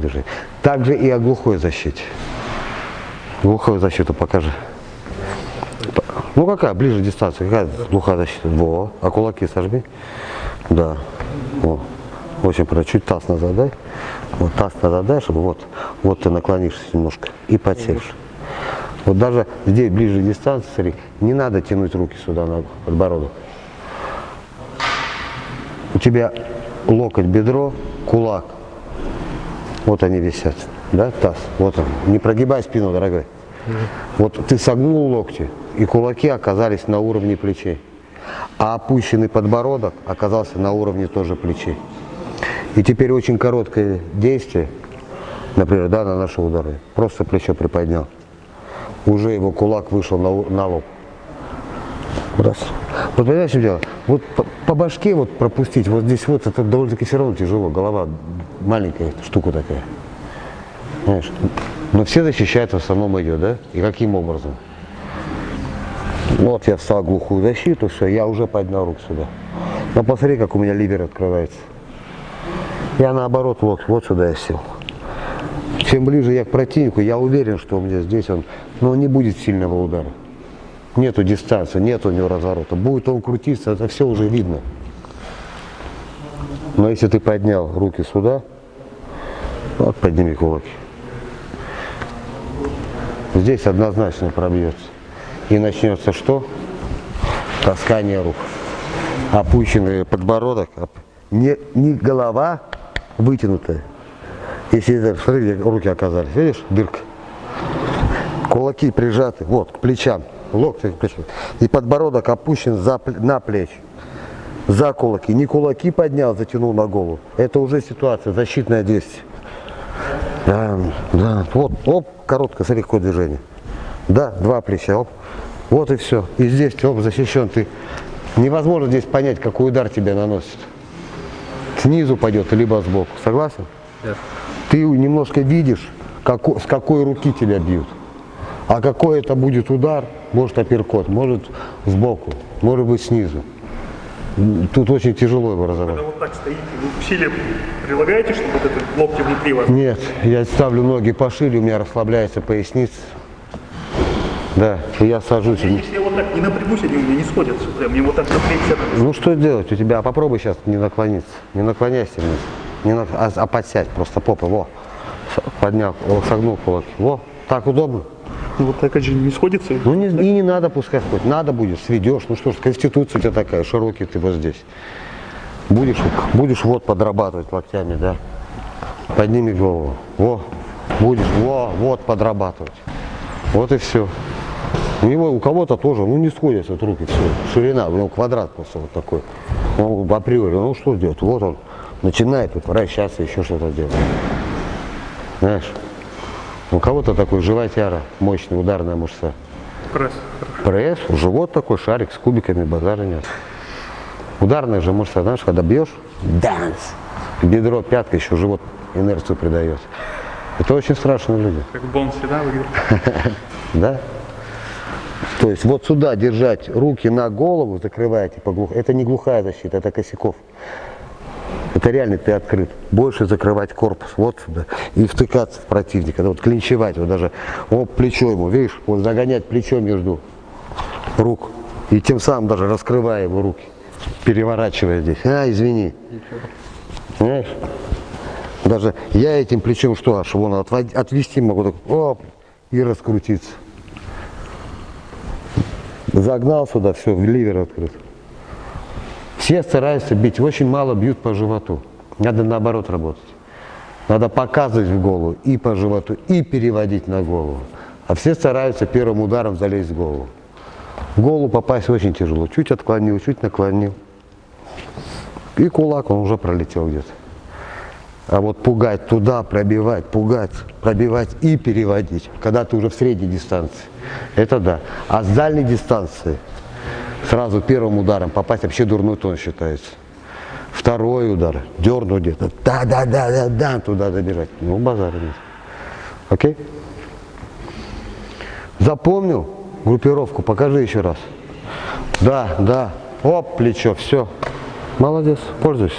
движения. Также и о глухой защите. Глухую защиту покажи. Ну какая, ближе дистанция, какая глухая защита? Во, а кулаки сожми. Да, Во. Очень правильно. Чуть таз назад дай. Вот таз назад дай, чтобы вот, вот ты наклонишься немножко и подсевшь. Вот даже здесь ближе дистанции, смотри, не надо тянуть руки сюда на подбородок. У тебя локоть, бедро, кулак. Вот они висят, да, таз. Вот он. Не прогибай спину, дорогой. Вот ты согнул локти, и кулаки оказались на уровне плечей. А опущенный подбородок оказался на уровне тоже плечей. И теперь очень короткое действие, например, да, на наши удары. Просто плечо приподнял. Уже его кулак вышел на, на лоб. Раз. Вот понимаешь, что дело? Вот по, по башке вот пропустить, вот здесь вот, это довольно-таки все равно тяжело. Голова маленькая штука такая. Понимаешь? Но все защищают в основном ее, да? И каким образом? Вот я встал глухую защиту, все, я уже поднял руку сюда. Но посмотри, как у меня ливер открывается. Я наоборот вот, вот сюда я сел. Чем ближе я к противнику, я уверен, что у меня здесь он, но не будет сильного удара. Нету дистанции, нет у него разворота. Будет он крутиться, это все уже видно. Но если ты поднял руки сюда, вот подними кулаки. Здесь однозначно пробьется. И начнется что? Таскание рук. Опущенный подбородок. Не, не голова вытянутая. Если смотри, руки оказались. Видишь, дырка. Кулаки прижаты, вот, к плечам. Локти к плечам. И подбородок опущен за, на плечи. За кулаки. Не кулаки поднял, затянул на голову. Это уже ситуация, защитное действие. Да, да. Вот, оп, короткое, смотри, какое движение. Да, два плеча, оп. Вот и все. И здесь, оп, защищен ты. Невозможно здесь понять, какой удар тебе наносит. Снизу пойдет, либо сбоку. Согласен? Да. Ты немножко видишь, как, с какой руки тебя бьют. А какой это будет удар, может апперкот, может сбоку, может быть снизу. Тут очень тяжело его разобрать. Когда вот так стоите, вы усилия прилагаете, чтобы вот это локти внутри вас? Нет, я ставлю ноги пошире, у меня расслабляется поясница. Да, я сажусь. А если я вот так не напрягусь, они у меня не сходятся, прям, мне вот так напрягся. Ну что делать у тебя? Попробуй сейчас не наклониться. Не наклоняйся вниз. Не на... а, а подсядь, просто попы, во. Поднял, согнул кулак. Во, так удобно. Ну, вот так же не сходится. Ну не, и не надо пускай сходит. Надо будет, сведешь. Ну что ж, конституция у тебя такая, широкий ты вот здесь. Будешь, будешь вот подрабатывать локтями, да. Подними голову. Во, будешь, во, вот подрабатывать. Вот и все. У него, у кого-то тоже, ну не сходятся руки, все. Ширина, у него квадрат просто вот такой. Он априори, ну что делать? Вот он начинает вот вращаться, еще что-то делать. Знаешь? У кого-то такой животяра, мощный, ударная мышца. Пресс. Пресс, живот такой, шарик с кубиками, базара нет. Ударная же мышца, знаешь, когда бьешь, данс, бедро, пятка, еще живот инерцию придает. Это очень страшные люди. Как Бонси, да, выглядит? Да? То есть вот сюда держать руки на голову, закрываете по глух... Это не глухая защита, это косяков. Это реально ты открыт. Больше закрывать корпус вот сюда и втыкаться в противника. Вот клинчевать, вот даже вот плечо ему, видишь, вот загонять плечо между рук. И тем самым даже раскрывая его руки, переворачивая здесь. А, извини. Понимаешь? Даже я этим плечом что, аж вон отвести могу, так, оп, и раскрутиться. Загнал сюда, все, ливер открыт. Все стараются бить, очень мало бьют по животу. Надо наоборот работать. Надо показывать в голову и по животу, и переводить на голову. А все стараются первым ударом залезть в голову. В голову попасть очень тяжело. Чуть отклонил, чуть наклонил. И кулак, он уже пролетел где-то. А вот пугать туда, пробивать, пугать, пробивать и переводить, когда ты уже в средней дистанции, это да. А с дальней дистанции сразу первым ударом попасть вообще дурной тон считается. Второй удар, дернуть где-то, да-да-да-да-да, туда добежать. Ну, базара нет. Окей? Запомнил группировку? Покажи еще раз. Да, да. Оп, плечо, все. Молодец, пользуйся.